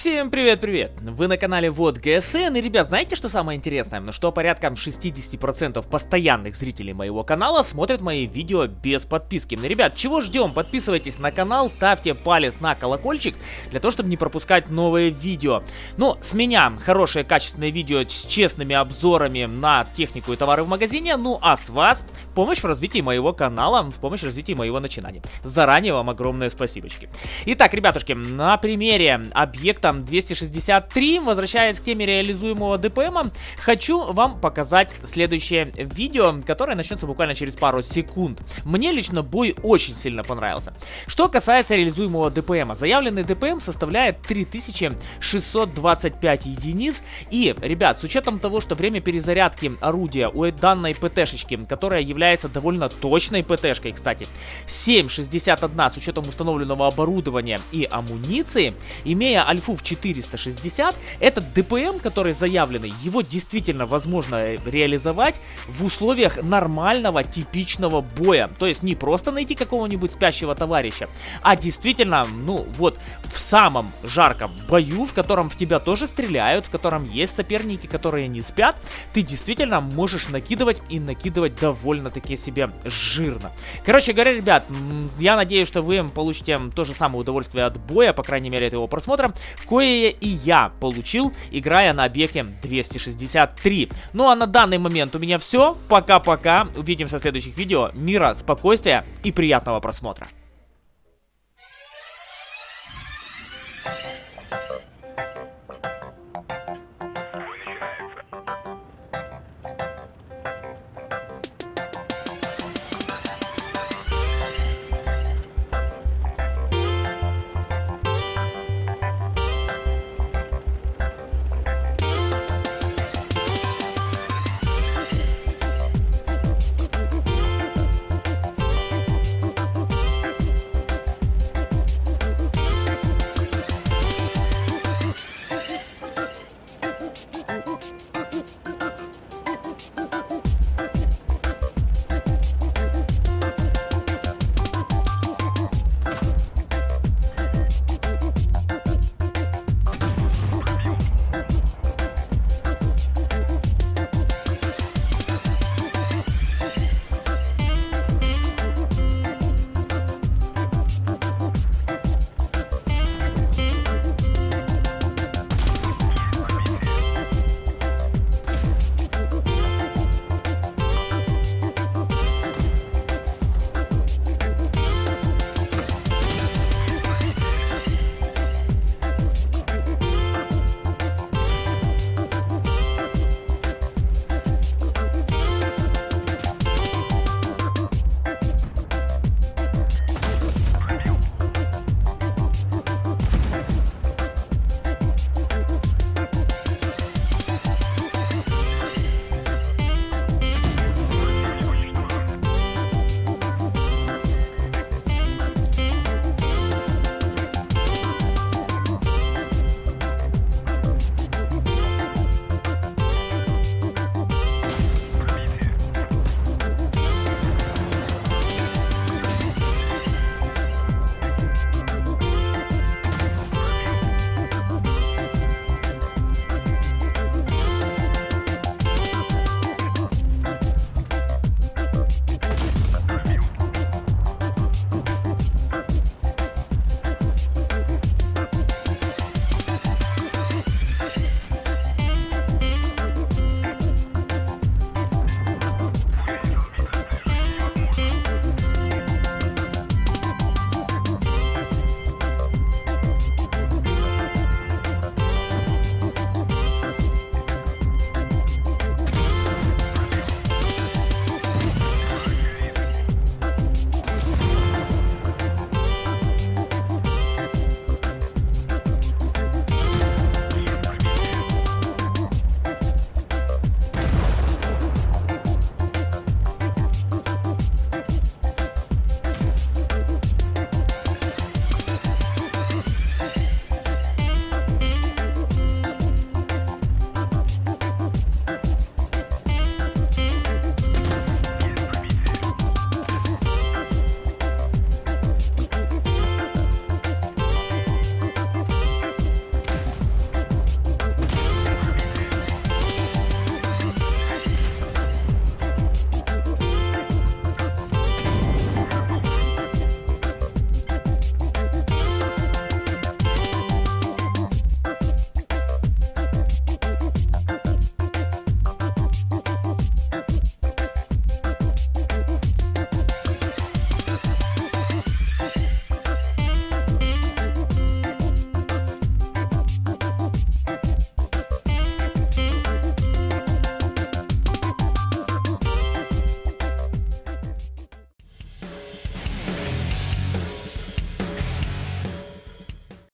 Всем привет-привет! Вы на канале Вот ГСН, и, ребят, знаете, что самое интересное? Ну Что порядка 60% постоянных зрителей моего канала смотрят мои видео без подписки. Ну, ребят, чего ждем? Подписывайтесь на канал, ставьте палец на колокольчик, для того, чтобы не пропускать новые видео. Ну, с меня хорошее качественное видео с честными обзорами на технику и товары в магазине, ну а с вас помощь в развитии моего канала, в помощь в развитии моего начинания. Заранее вам огромное спасибочки. Итак, ребятушки, на примере объекта объектом 263, возвращаясь к теме реализуемого ДПМа, хочу вам показать следующее видео, которое начнется буквально через пару секунд. Мне лично бой очень сильно понравился. Что касается реализуемого ДПМа, заявленный ДПМ составляет 3625 единиц. И, ребят, с учетом того, что время перезарядки орудия у данной ПТшечки, которая является довольно точной ПТшкой, кстати, 7.61 с учетом установленного оборудования и амуниции, имея альфу в 460, этот ДПМ, который заявленный, его действительно возможно реализовать в условиях нормального, типичного боя. То есть не просто найти какого-нибудь спящего товарища, а действительно, ну вот, в самом жарком бою, в котором в тебя тоже стреляют, в котором есть соперники, которые не спят, ты действительно можешь накидывать и накидывать довольно-таки себе жирно. Короче говоря, ребят, я надеюсь, что вы получите то же самое удовольствие от боя, по крайней мере, от его просмотра кое и я получил, играя на объекте 263. Ну а на данный момент у меня все. Пока-пока. Увидимся в следующих видео. Мира, спокойствия и приятного просмотра.